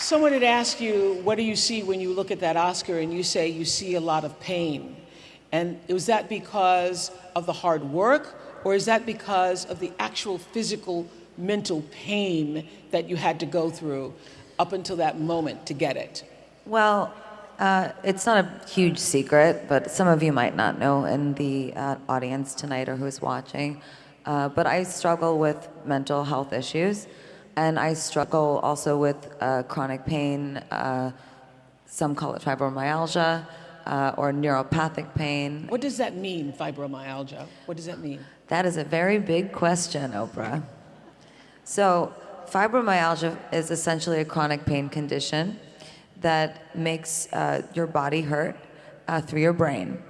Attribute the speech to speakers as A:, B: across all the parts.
A: Someone had asked you, what do you see when you look at that Oscar? And you say you see a lot of pain. And was that because of the hard work, or is that because of the actual physical, mental pain that you had to go through up until that moment to get it?
B: Well, uh, it's not a huge secret, but some of you might not know in the uh, audience tonight or who's watching. Uh, but I struggle with mental health issues, and I struggle also with uh, chronic pain. Uh, some call it fibromyalgia uh, or neuropathic pain.
A: What does that mean, fibromyalgia? What does that mean?
B: That is a very big question, Oprah. So, fibromyalgia is essentially a chronic pain condition that makes uh, your body hurt uh, through your brain.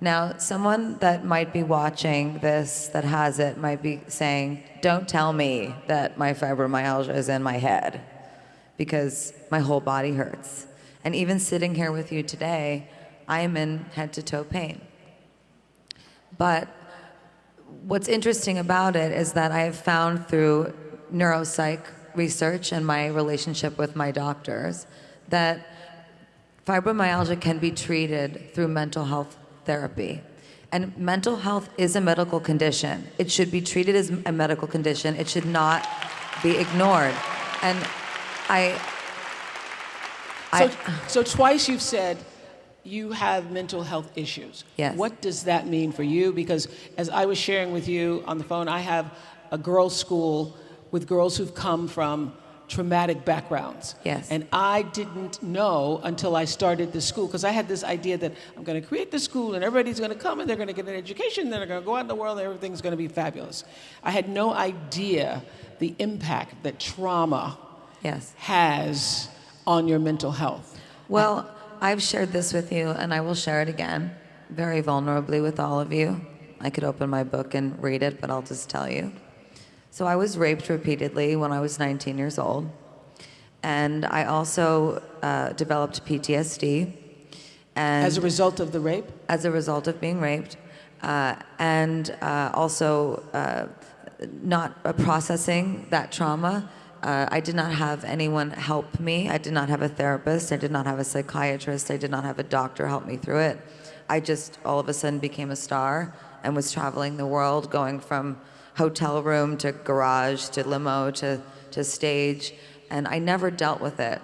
B: Now, someone that might be watching this that has it might be saying, Don't tell me that my fibromyalgia is in my head because my whole body hurts. And even sitting here with you today, I am in head to toe pain. But what's interesting about it is that I have found through neuropsych research and my relationship with my doctors that fibromyalgia can be treated through mental health therapy. And mental health is a medical condition. It should be treated as a medical condition. It should not be ignored. And I.
A: So, so twice you've said you have mental health issues.
B: Yes.
A: What does that mean for you? Because as I was sharing with you on the phone, I have a girls' school with girls who've come from traumatic backgrounds.
B: Yes.
A: And I didn't know until I started the school, because I had this idea that I'm going to create the school and everybody's going to come and they're going to get an education, and they're going to go out in the world and everything's going to be fabulous. I had no idea the impact that trauma
B: yes.
A: has on your mental health.
B: Well, I've shared this with you and I will share it again, very vulnerably with all of you. I could open my book and read it, but I'll just tell you. So I was raped repeatedly when I was 19 years old. And I also uh, developed PTSD. And
A: as a result of the rape?
B: As a result of being raped. Uh, and uh, also uh, not uh, processing that trauma. Uh, I did not have anyone help me. I did not have a therapist. I did not have a psychiatrist. I did not have a doctor help me through it. I just all of a sudden became a star and was traveling the world, going from hotel room to garage to limo to, to stage, and I never dealt with it.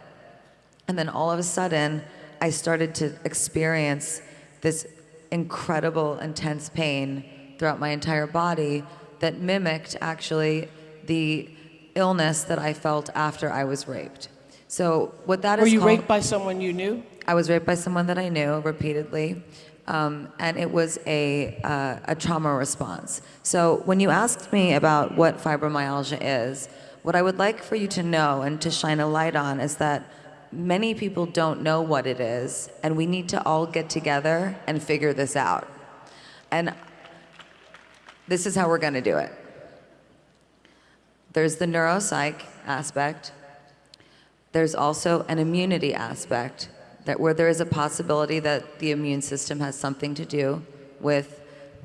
B: And then all of a sudden, I started to experience this incredible, intense pain throughout my entire body that mimicked actually the illness that I felt after I was raped. So what that
A: Were
B: is
A: you
B: called,
A: raped by someone you knew?
B: I was raped by someone that I knew repeatedly. Um, and it was a, uh, a trauma response. So when you asked me about what fibromyalgia is, what I would like for you to know and to shine a light on is that many people don't know what it is, and we need to all get together and figure this out. And this is how we're going to do it. There's the neuropsych aspect. There's also an immunity aspect that where there is a possibility that the immune system has something to do with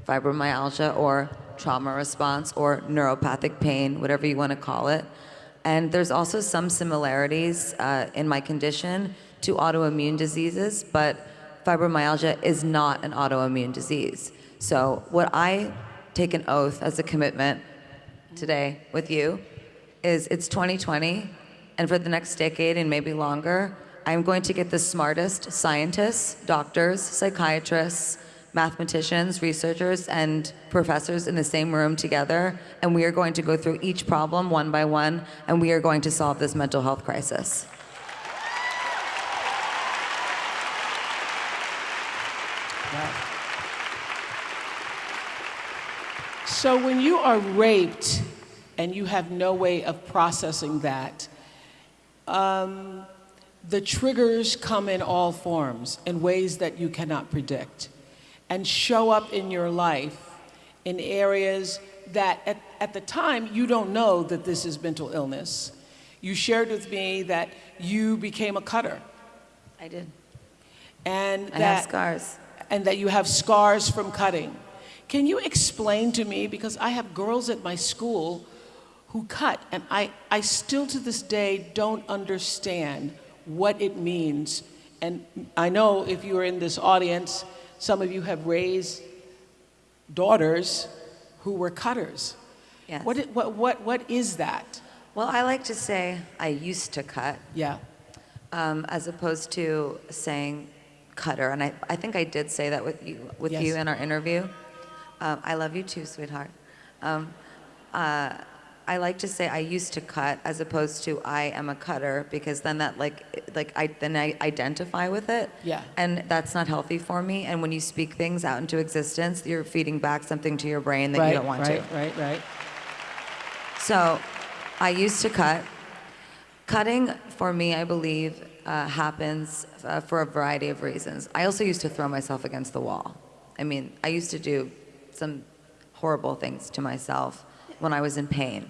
B: fibromyalgia or trauma response or neuropathic pain, whatever you want to call it. And there's also some similarities uh, in my condition to autoimmune diseases, but fibromyalgia is not an autoimmune disease. So what I take an oath as a commitment today with you is it's 2020, and for the next decade and maybe longer, I'm going to get the smartest scientists, doctors, psychiatrists, mathematicians, researchers, and professors in the same room together, and we are going to go through each problem one by one, and we are going to solve this mental health crisis.
A: So when you are raped and you have no way of processing that, um, the triggers come in all forms in ways that you cannot predict and show up in your life in areas that at, at the time you don't know that this is mental illness. You shared with me that you became a cutter.
B: I did.
A: And
B: I
A: that,
B: have scars.
A: And that you have scars from cutting. Can you explain to me, because I have girls at my school who cut, and I, I still to this day don't understand what it means. And I know if you are in this audience, some of you have raised daughters who were cutters.
B: Yes.
A: What, what, what, what is that?
B: Well, I like to say I used to cut,
A: Yeah.
B: um, as opposed to saying cutter. And I, I think I did say that with you, with
A: Yes.
B: you in our interview. Um, I love you too, sweetheart. Um, uh, I like to say I used to cut as opposed to I am a cutter because then that like like I then I identify with it.
A: Yeah.
B: And that's not healthy for me. And when you speak things out into existence, you're feeding back something to your brain that
A: right,
B: you don't want
A: right,
B: to.
A: Right, right,
B: So I used to cut. Cutting for me, I believe, uh, happens uh, for a variety of reasons. I also used to throw myself against the wall. I mean, I used to do some horrible things to myself when I was in pain.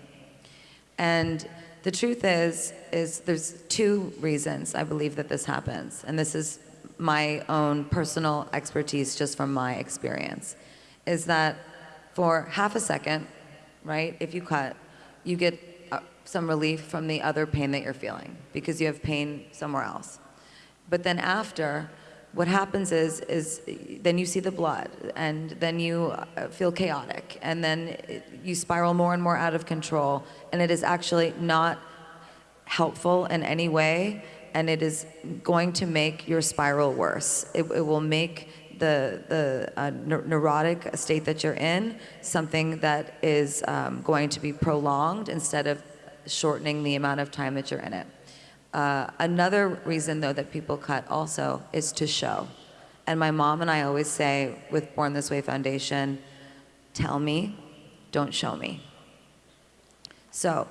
B: And the truth is, is there's two reasons I believe that this happens. And this is my own personal expertise just from my experience. Is that for half a second, right, if you cut, you get uh, some relief from the other pain that you're feeling because you have pain somewhere else. But then after, what happens is, is then you see the blood, and then you uh, feel chaotic, and then you spiral more and more out of control, and it is actually not helpful in any way, and it is going to make your spiral worse. It, it will make the, the uh, neurotic state that you're in something that is um, going to be prolonged instead of shortening the amount of time that you're in it. Uh, another reason, though, that people cut also is to show. And my mom and I always say with Born This Way Foundation, tell me, don't show me. So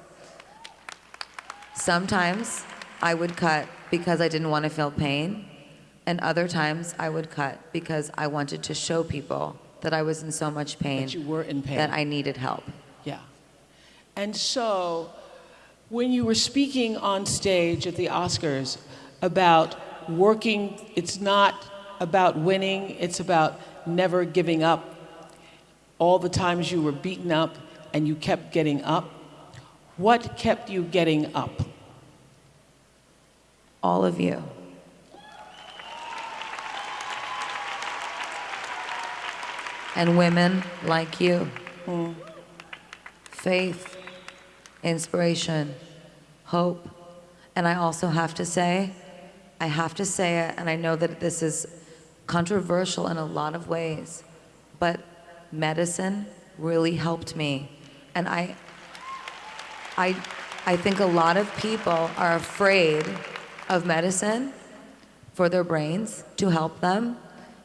B: sometimes I would cut because I didn't want to feel pain, and other times I would cut because I wanted to show people that I was in so much pain
A: That you were in pain.
B: that I needed help.
A: Yeah. And so, when you were speaking on stage at the Oscars about working, it's not about winning, it's about never giving up. All the times you were beaten up and you kept getting up. What kept you getting up?
B: All of you. And women like you. Hmm. Faith, inspiration, hope. And I also have to say, I have to say it, and I know that this is controversial in a lot of ways, but medicine really helped me. And I, I, I think a lot of people are afraid of medicine for their brains to help them.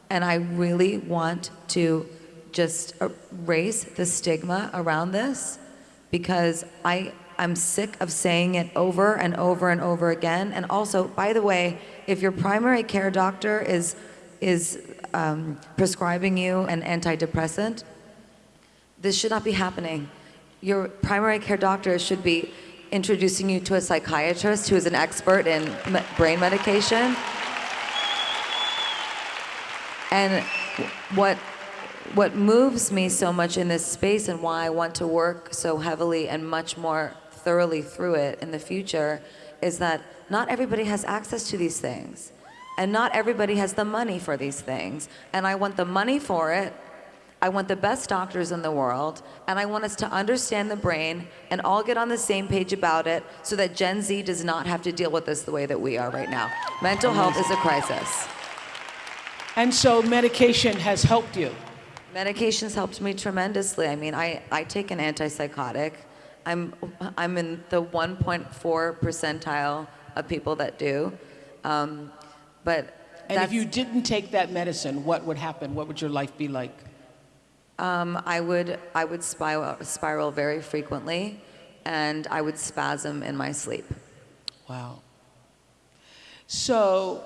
B: And I really want to just erase the stigma around this because I, I'm sick of saying it over and over and over again. And also, by the way, if your primary care doctor is, is um, prescribing you an antidepressant, this should not be happening. Your primary care doctor should be introducing you to a psychiatrist who is an expert in me- brain medication. And what what moves me so much in this space and why I want to work so heavily and much more thoroughly through it in the future is that not everybody has access to these things. And not everybody has the money for these things. And I want the money for it. I want the best doctors in the world. And I want us to understand the brain and all get on the same page about it so that Gen Z does not have to deal with this the way that we are right now. Mental health is a crisis.
A: And so, medication has helped you.
B: Medications helped me tremendously. I mean, I, I take an antipsychotic. I'm, I'm in the 1.4 percentile of people that do. Um, but
A: And if you didn't take that medicine, what would happen? What would your life be like?
B: um, I would, I would spiral, spiral very frequently, and I would spasm in my sleep.
A: Wow. So,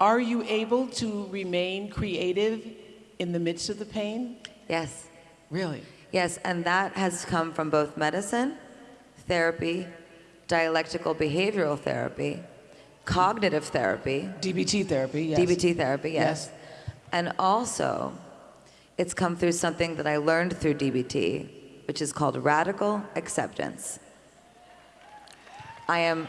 A: are you able to remain creative in the midst of the pain?
B: Yes,
A: Really?
B: yes, and that has come from both medicine, therapy, dialectical behavioral therapy, cognitive therapy,
A: DBT therapy, yes.
B: DBT therapy, yes.
A: Yes.
B: And also, it's come through something that I learned through DBT, which is called radical acceptance. I am